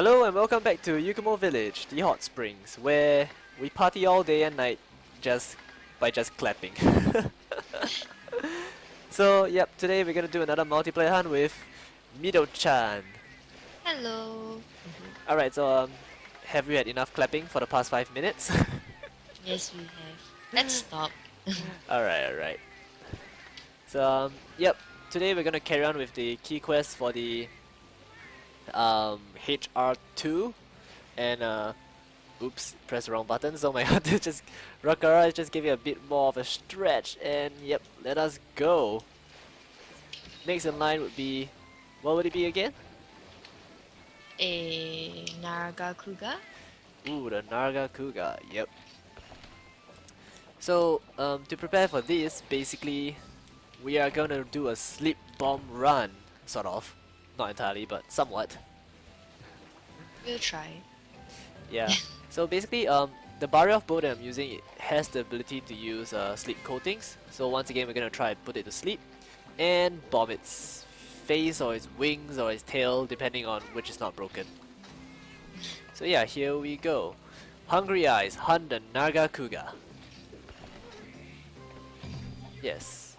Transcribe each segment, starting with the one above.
Hello and welcome back to Yukumo Village, the hot springs, where we party all day and night just by just clapping. so, yep, today we're gonna do another multiplayer hunt with Mido-chan. Hello. Alright, so um, have you had enough clapping for the past 5 minutes? Yes, we have. Let's stop. alright, alright. So, um, yep, today we're gonna carry on with the key quest for the um, HR2 and uh, oops, press the wrong button, so my god, just Rakara just give you a bit more of a stretch and yep, let us go. Next in line would be, what would it be again? A Nargacuga? Ooh, the Nargacuga, yep. So, um, to prepare for this, basically, we are gonna do a sleep bomb run, sort of. Not entirely, but somewhat. We'll try. Yeah. so basically, um, the barrier of bow that I'm using it has the ability to use uh, sleep coatings. So once again, we're gonna try and put it to sleep and bomb its face or its wings or its tail, depending on which is not broken. So yeah, here we go. Hungry Eyes hunt the Nargacuga. Yes.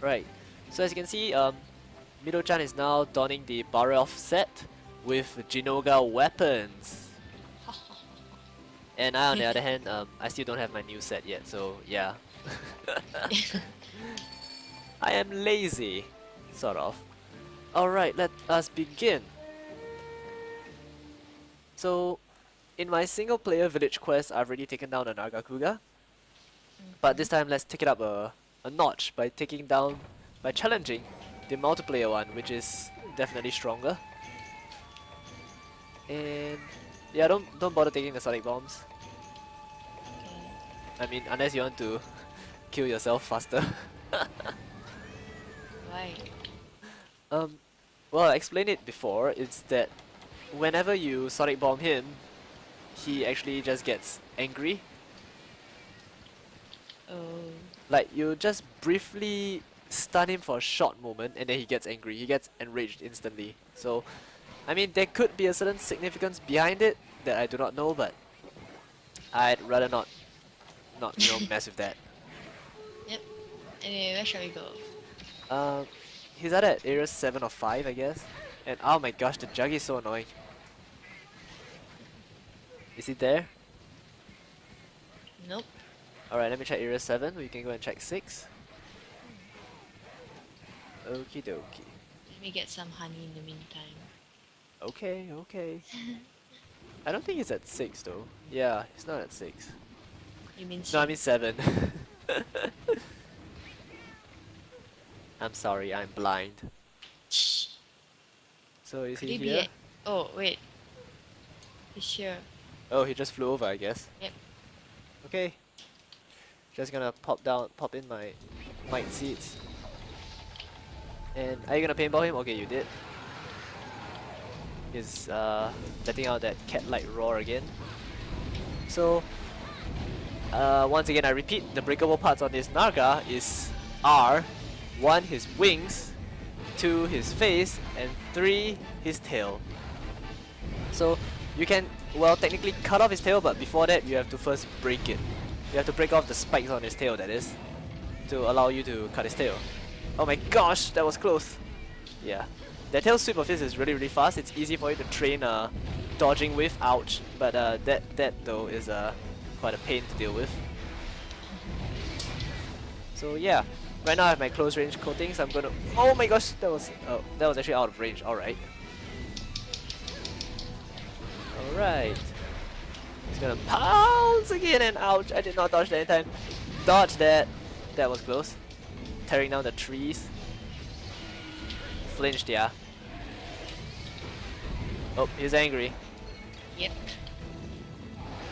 Right. So as you can see, um, Mido-chan is now donning the Barioth set with Zinogre weapons. And I, on the other hand, um, I still don't have my new set yet, so yeah. I am lazy, sort of. Alright, let us begin. So, in my single player village quest, I've already taken down the Nargacuga. But this time, let's take it up a, a notch by taking down, by challenging the multiplayer one, which is definitely stronger. And yeah, don't don't bother taking the sonic bombs. I mean, unless you want to kill yourself faster. Why? um, well, I explained it before. It's that whenever you sonic bomb him, he actually just gets angry. Oh. Like you just briefly stun him for a short moment, and then he gets angry. He gets enraged instantly. So, I mean, there could be a certain significance behind it that I do not know, but I'd rather not, not you know, mess with that. Yep. Anyway, where shall we go? Um, he's either at area 7 or 5, I guess. And oh my gosh, the jug is so annoying. Is he there? Nope. Alright, let me check area 7. We can go and check 6. Okie dokie. Let me get some honey in the meantime. Okay, okay. I don't think he's at 6 though. Yeah, he's not at 6. You mean No, I mean 7. I'm sorry, I'm blind. Shh. So is Could he he here? Oh, wait. He's here. Oh, he just flew over, I guess. Yep. Okay. Just gonna pop down, pop in my might seeds. And are you gonna paintball him? Okay, you did. He's uh, letting out that cat-like roar again. So, uh, once again, I repeat, the breakable parts on this Naga is are one, his wings, two, his face, and three, his tail. So you can, well, technically cut off his tail, but before that, you have to first break it. You have to break off the spikes on his tail, that is, to allow you to cut his tail. Oh my gosh, that was close. Yeah. That tail sweep of his is really, really fast. It's easy for you to train uh, dodging with, ouch. But uh, that, that though is uh, quite a pain to deal with. So yeah, right now I have my close range coatings. I'm gonna. Oh my gosh, that was oh that was actually out of range. All right. All right. He's gonna pounce again and ouch! I did not dodge that in time. Dodge that. That was close. Tearing down the trees. Flinched, yeah. Oh, he's angry. Yep.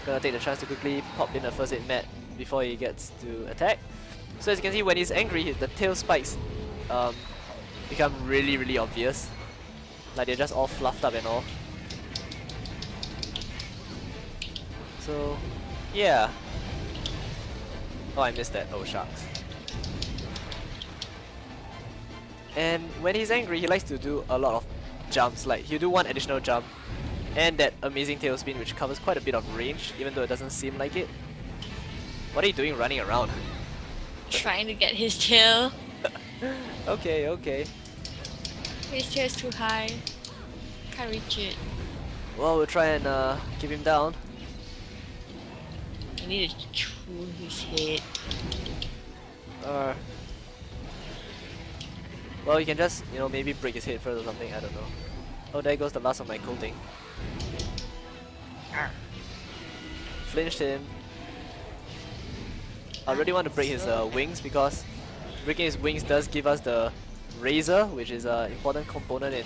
Gonna take the chance to quickly pop in a first aid med before he gets to attack. So as you can see, when he's angry, the tail spikes um, become really, really obvious. Like they're just all fluffed up and all. So, yeah. Oh, I missed that. Oh, shucks. And when he's angry, he likes to do a lot of jumps. Like, he'll do one additional jump, And that amazing tailspin which covers quite a bit of range, even though it doesn't seem like it. What are you doing running around? Trying to get his tail. okay, okay. His tail is too high. Can't reach it. Well, we'll try and uh, keep him down. I need to chew his head. Uh, well, you can just, you know, maybe break his head first or something, I don't know. Oh, there goes the last of my coating. Flinched him. I really want to break his uh, wings because breaking his wings does give us the razor, which is an important component in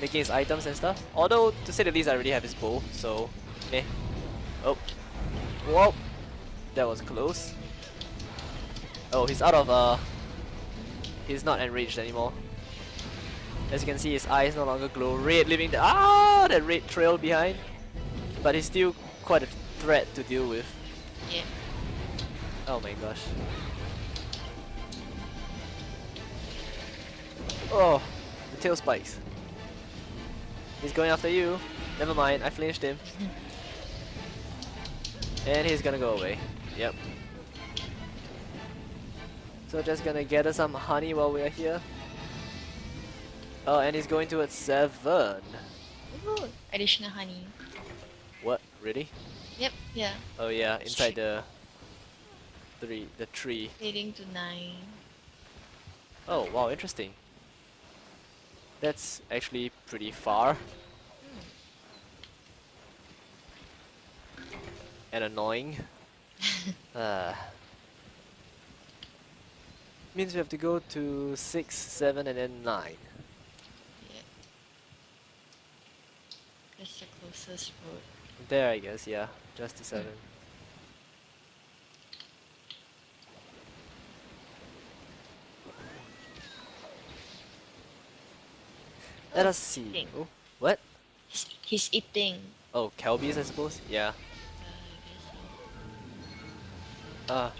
making his items and stuff. Although, to say the least, I already have his bow, so eh. Oh. Whoa! That was close. Oh, he's out of uh... He's not enraged anymore. As you can see, his eyes no longer glow red, leaving the ah that red trail behind. But he's still quite a threat to deal with. Yeah. Oh my gosh. Oh, the tail spikes. He's going after you. Never mind, I flinched him. and he's gonna go away. Yep. So just gonna gather some honey while we're here. Oh, and he's going towards seven. Ooh, additional honey. What? Really? Yep, yeah. Oh yeah, inside the three, the tree. Leading to nine. Oh wow, interesting. That's actually pretty far. And annoying. uh, means we have to go to 6, 7 and then 9. Yeah. That's the closest road. There I guess, yeah. Just to 7. Let Oh, us see. eating. Oh, what? He's, he's eating. Oh, Kelbis I suppose? Yeah. Uh, I so. Uh,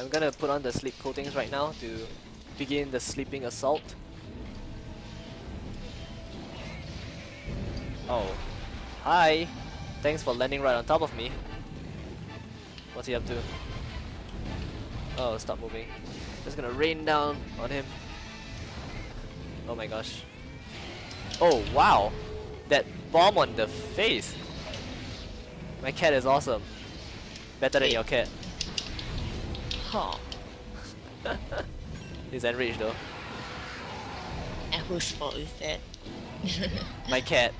I'm gonna put on the sleep coatings right now to begin the sleeping assault. Oh. Hi! Thanks for landing right on top of me. What's he up to? Oh, stop moving. Just gonna rain down on him. Oh my gosh. Oh, wow! That bomb on the face! My cat is awesome. Better than your cat. He's enraged though. And whose fault is that? My cat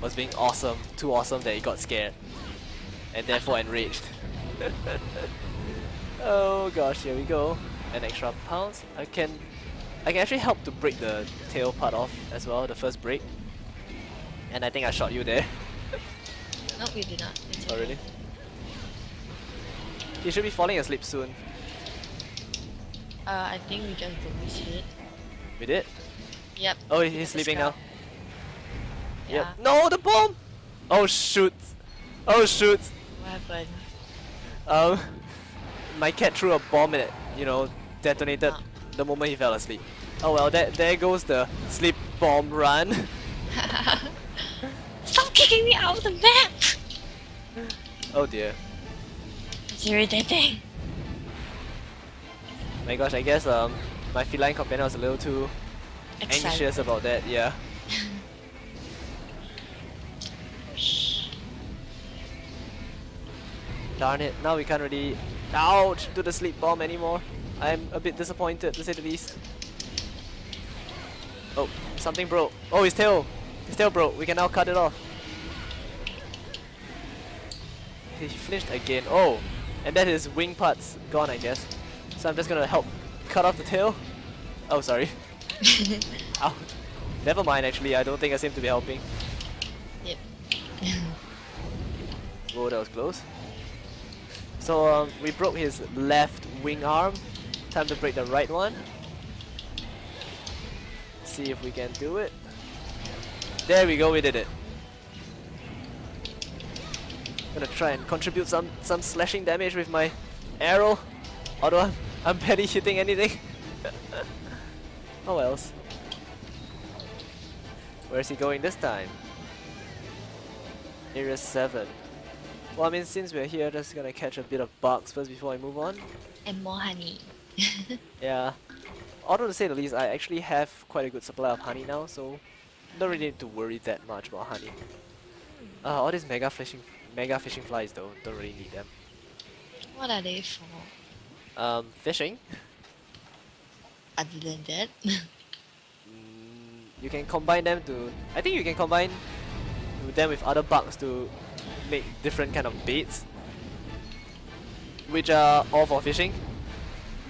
was being awesome, too awesome that he got scared. And therefore enraged. oh gosh, here we go. An extra pounce. I can I can actually help to break the tail part off as well, the first break. And I think I shot you there. no, we did not. It's oh really? He should be falling asleep soon. Uh, I think we just broke his head. We did? Yep. Oh, he's sleeping now. scalp. Yep. Yeah. No, the bomb! Oh shoot! Oh shoot! What happened? Um, my cat threw a bomb and it, you know, detonated Ah. the moment he fell asleep. Oh well, that there goes the sleep bomb run. Stop kicking me out of the map! oh dear. It's irritating. My gosh, I guess um my feline companion was a little too Excited. anxious about that. Yeah. Darn it! Now we can't really, ouch, do the sleep bomb anymore. I'm a bit disappointed to say the least. Oh, something broke. Oh, his tail. His tail broke. We can now cut it off. He flinched again. Oh, and then his wing parts gone, I guess. So I'm just gonna help cut off the tail. Oh, sorry. Ouch. Never mind, actually. I don't think I seem to be helping. Yep. Whoa, that was close. So um, we broke his left wing arm. Time to break the right one. See if we can do it. There we go, we did it. Gonna try and contribute some some slashing damage with my arrow. Although I'm, I'm barely hitting anything. oh else. Where's he going this time? Area 7. Well, I mean, since we're here, just gonna catch a bit of bugs first before I move on. And more honey. Yeah. Although to say the least, I actually have quite a good supply of honey now, so don't really need to worry that much about honey. Uh, all these mega fishing, mega fishing flies though, don't really need them. what are they for? Um, fishing. Other than that? Mm, you can combine them to. I think you can combine them with other bugs to make different kind of baits, which are all for fishing.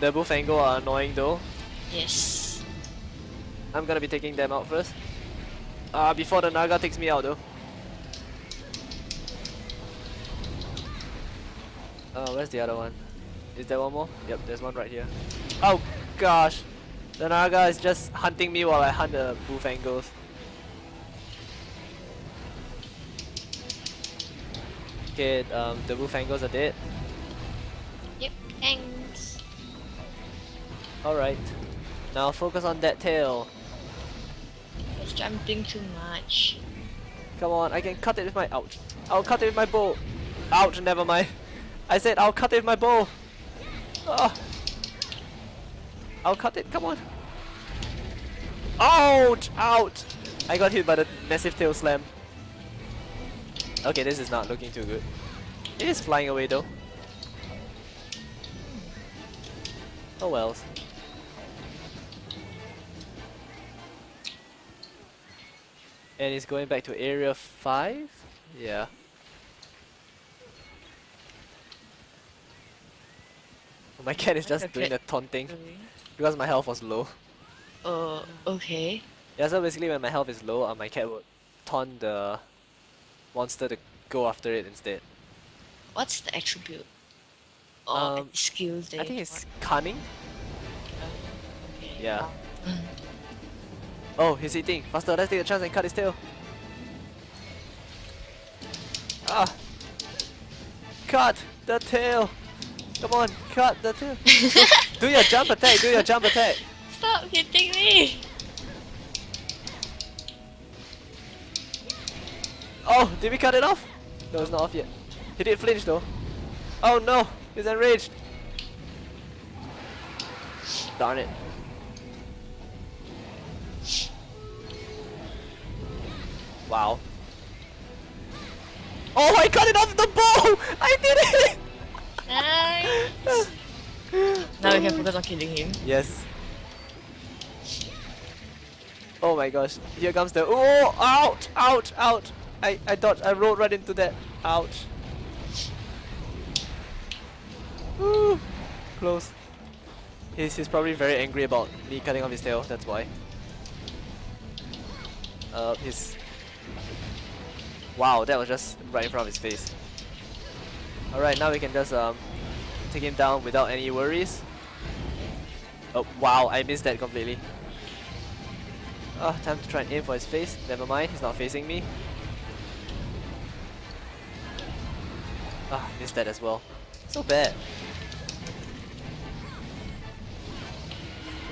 The Bullfango are annoying though. yes. I'm gonna be taking them out first. Uh, before the Naga takes me out though. Uh, where's the other one? Is there one more? Yep, there's one right here. Oh gosh! The Naga is just hunting me while I hunt the Bullfangos. Okay, um, the Bullfangos are dead. Yep, thanks. Alright. Now focus on that tail. It's jumping too much. Come on, I can cut it with my ouch. I'll cut it with my bow. Ouch, never mind. I said I'll cut it with my bow. Ah. I'll cut it, come on. Ouch! Ouch! I got hit by the massive tail slam. Okay, this is not looking too good. It is flying away though. Oh wells. And it's going back to area 5? Yeah. My cat is just doing the taunting because my health was low. Uh, okay. Yeah, so basically when my health is low, uh, my cat would taunt the monster to go after it instead. What's the attribute? Or Um, any skills they I think it's cunning. Yeah. Oh, he's eating. Faster, let's take a chance and cut his tail. Ah! Cut the tail! Come on, cut the do, do your jump attack, do your jump attack. Stop hitting me! Oh, did we cut it off? No, it's not off yet. He did flinch though. Oh no, he's enraged. Darn it. Wow. Oh, I cut it off the bow! I did it! Nice! now we can focus on killing him. Yes. Oh my gosh. Here comes the Oh Out! Out! Out! I, I dodged I rolled right into that. Woo! Close. He's, he's probably very angry about me cutting off his tail, that's why. Uh his Wow, that was just right in front of his face. Alright, now we can just um take him down without any worries. Oh, wow, I missed that completely. Oh, time to try and aim for his face. Never mind, he's not facing me. Ah, missed that as well. So bad.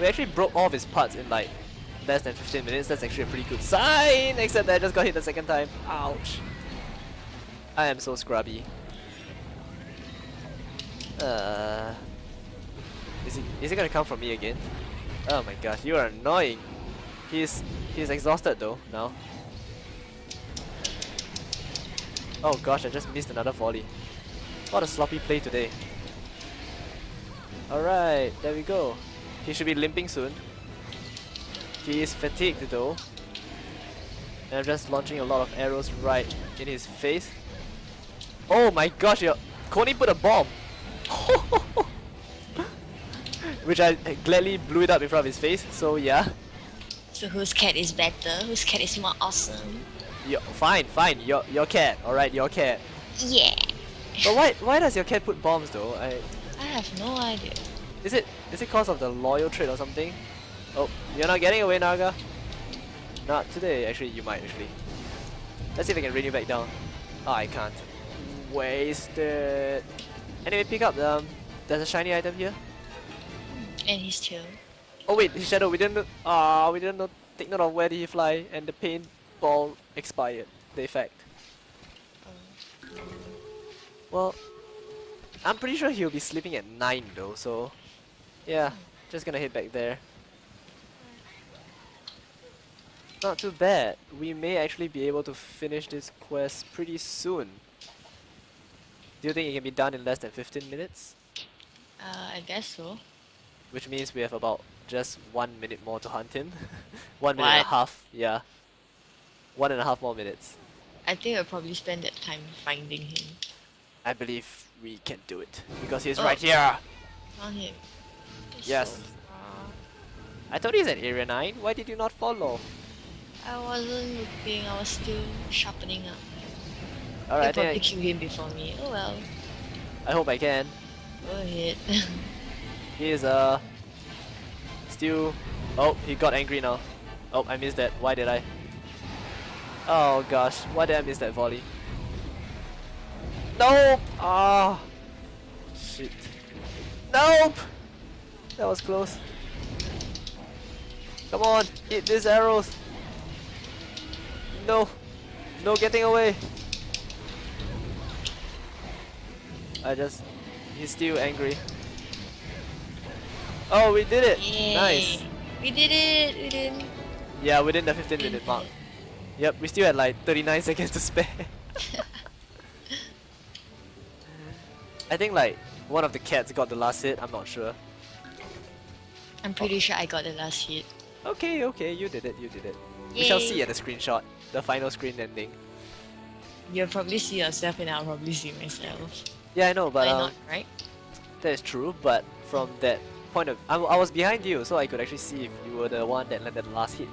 We actually broke all of his parts in like less than 15 minutes. That's actually a pretty good sign, except that I just got hit the second time. Ouch. I am so scrubby. Uh, is he is he gonna come for me again? Oh my gosh, you are annoying. He's he's exhausted though now. Oh gosh, I just missed another volley. What a sloppy play today. Alright, there we go. He should be limping soon. He is fatigued though. And I'm just launching a lot of arrows right in his face. Oh my gosh, Coney put a bomb! Which I gladly blew it up in front of his face, so yeah. So whose cat is better? Whose cat is more awesome? Yo, fine, fine, your your cat, alright, your cat. Yeah! But why why does your cat put bombs though? I I have no idea. is it is it cause of the loyal trait or something? Oh, you're not getting away, Naga. Not today. Actually, you might actually. Let's see if I can rain you back down. Oh, I can't. Wasted. Anyway, pick up the. Um, there's a shiny item here. And his tail. Oh wait, his shadow. We didn't. know- Ah, we didn't know, take note of where did he fly, and the paintball expired. The effect. Well, I'm pretty sure he'll be sleeping at 9 though, so yeah, just gonna head back there. Not too bad. We may actually be able to finish this quest pretty soon. Do you think it can be done in less than 15 minutes? Uh, I guess so. Which means we have about just one minute more to hunt him. one minute and a half, yeah. One and a half more minutes. I think I'll probably spend that time finding him. I believe we can do it. Because he's Oh. right here! Found him. He's Yes. so. I thought he's at area 9. Why did you not follow? I wasn't looking. I was still sharpening up. Alright, I, probably kill him before me. Oh well. I, hope I can. Go ahead. He is uh still Oh, he got angry now. Oh, I missed that. Why did I? Oh gosh, why did I miss that volley? Nope! Ah shit. Nope! That was close. Come on, hit these arrows. No. No getting away. I just he's still angry. Oh, we did it! Yay. Nice. We did it. We didn't. Yeah, within the 15 minute mark. Yep, we still had like 39 seconds to spare. I think like one of the cats got the last hit, I'm not sure. I'm pretty sure I got the last hit. Okay, okay, you did it, you did it. We shall see at the screenshot, the final screen ending. You'll probably see yourself and I'll probably see myself. Yeah, I know, but Why um, not, right? that is true, but from that point of I, I was behind you, so I could actually see if you were the one that landed the last hit.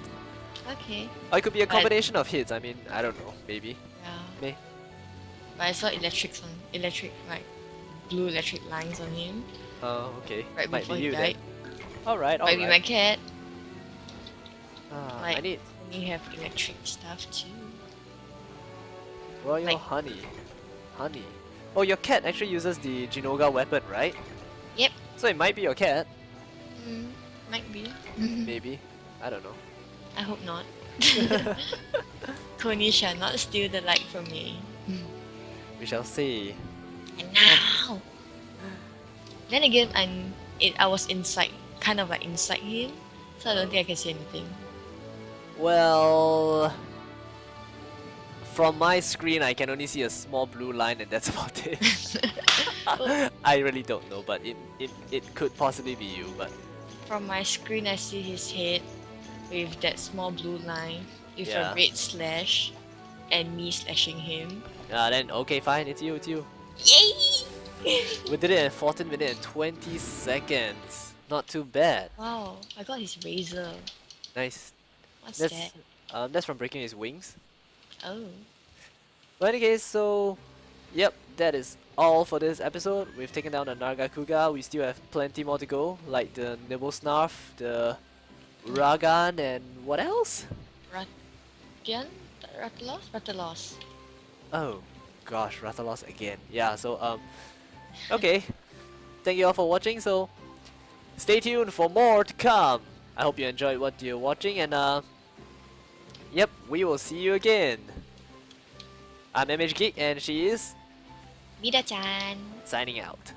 Okay. Or it could be a But- combination of hits, I mean, I don't know, maybe. Yeah. May. But I saw electrics on electric like blue electric lines on him Oh, okay. right Might before be he you died. then. Alright, Might be my cat. I like- need And you have electric stuff too. royal like- honey. Honey. Oh, your cat actually uses the Zinogre weapon, right? Yep. So it might be your cat, Mm, might be. maybe. I don't know. I hope not. Coney shall not steal the light from me. We shall see. And now. Then again, I'm. It, I was inside, kind of like inside him, so I don't think I can see anything. Well, from my screen, I can only see a small blue line, and that's about it. I really don't know, but it, it, it could possibly be you, but From my screen, I see his head with that small blue line with Yeah. a red slash, and me slashing him. uh, then okay, fine, it's you, it's you. Yay! We did it in 14 minutes and 20 seconds. Not too bad. wow, I got his razor. Nice. What's That's that? um, that's from breaking his wings. Oh. But case, so yep, that is all for this episode. We've taken down the Nargacuga. We still have plenty more to go, like the Nibelsnarf, the Ragan, and what else? Rathian? Rathalos? Rathalos. Oh, gosh, Rathalos again. Yeah, so um, okay. Thank you all for watching. So stay tuned for more to come. I hope you enjoyed what you're watching, and uh, yep, we will see you again. I'm MH Geek, and she is Mida-chan. signing out.